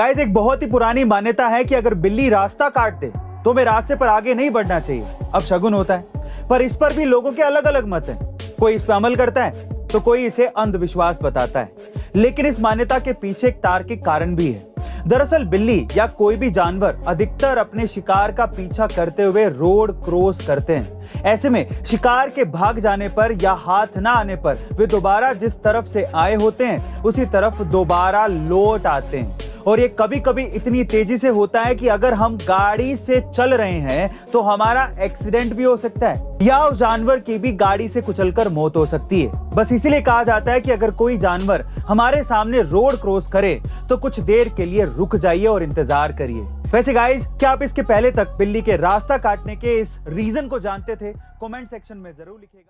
Guys एक बहुत ही पुरानी मान्यता है कि अगर बिल्ली रास्ता काट दे तो हमें रास्ते पर आगे नहीं बढ़ना चाहिए। अब शगुन होता है। पर इस पर भी लोगों के अलग अलग मत हैं। कोई इस पर अमल करता है तो कोई इसे अंधविश्वास बताता है। लेकिन इस मान्यता के पीछे एक तार्किक कारण भी है। दरअसल बिल्ली या कोई भी जानवर अधिकतर अपने शिकार का पीछा करते हुए रोड क्रॉस करते हैं। ऐसे में शिकार के भाग जाने पर या हाथ ना आने पर वे दोबारा जिस तरफ़ से आए होते हैं, उसी तरफ़ दोबारा लौट आते हैं। और ये कभी कभी इतनी तेज़ी से होता है कि अगर हम गाड़ी से चल रहे हैं तो हमारा एक्सीडेंट भी हो सकता है, या उस जानवर की भी गाड़ी से कुचलकर मौत हो सकती है। बस इसीलिए कहा जाता है कि अगर कोई जानवर हमारे सामने रोड क्रॉस करे तो कुछ देर के लिए रुक जाइए और इंतज़ार करिए। वैसे गाइज़ क्या आप इसके पहले तक बिल्ली के रास्ता काटने के इस रीजन को जानते थे? कमेंट सेक्शन में ज़रूर लिखेगा।